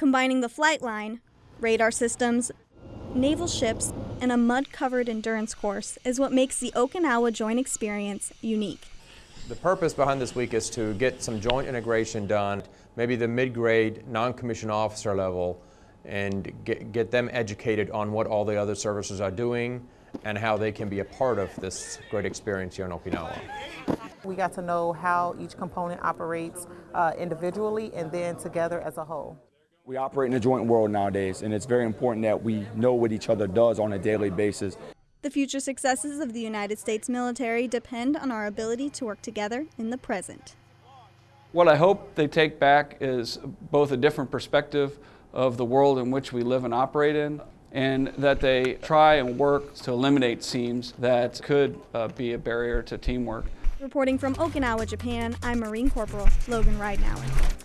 Combining the flight line, radar systems, naval ships, and a mud-covered endurance course is what makes the Okinawa Joint Experience unique. The purpose behind this week is to get some joint integration done, maybe the mid-grade non-commissioned officer level, and get, get them educated on what all the other services are doing and how they can be a part of this great experience here in Okinawa. We got to know how each component operates uh, individually and then together as a whole. We operate in a joint world nowadays, and it's very important that we know what each other does on a daily basis. The future successes of the United States military depend on our ability to work together in the present. What I hope they take back is both a different perspective of the world in which we live and operate in, and that they try and work to eliminate seams that could uh, be a barrier to teamwork. Reporting from Okinawa, Japan, I'm Marine Corporal Logan Ridenauer.